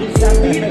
Itxaropen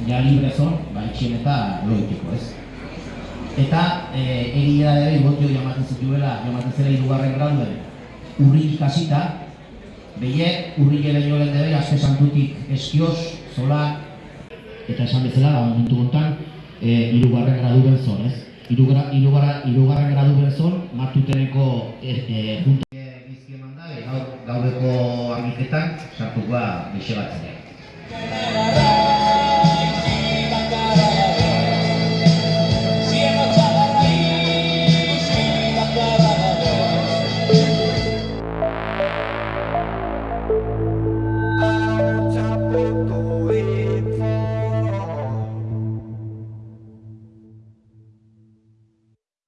jo ja libre zon, ba, itxien eta loiteko, ez? Eta, e, egia da ere, botio jamaten zituela, jamaten zela irugarren graduen, urri ikasita, beie, urri gele jolen debe, azte santutik eskioz, zola, eta esan bezala, da, momentu gontan, e, irugarren graduen zon, ez? Irugarra, irugarra, irugarren graduen zon, martuteneko e, e, junta bizki eman da, gaur, gaureko argiketan sartukoa bixe batzea.